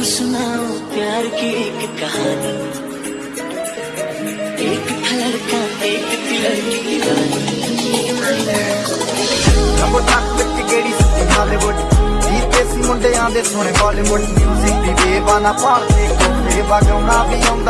तुम सुनाओ प्यार की एक कहानी एक था लड़का एक थी लड़की ਰੱਬ ਟੱਕ ਵਿੱਚ ਕਿਹੜੀ ਸੁੱਤੀ ਹਾਲੀਵੁੱਡ ਜੀਤੇ ਸੀ ਮੁੰਡਿਆਂ ਦੇ ਸੋਹਣੇ ਬਾਲੀਵੁੱਡ 뮤직 ਦੀ ਬੇਬਾਨਾ ਭਾਲ ਕੇ ਕੋਲੇ ਵਗਾਉਣਾ ਵੀ ਆਉਂਦਾ